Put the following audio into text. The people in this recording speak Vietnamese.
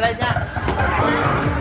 Lên nha.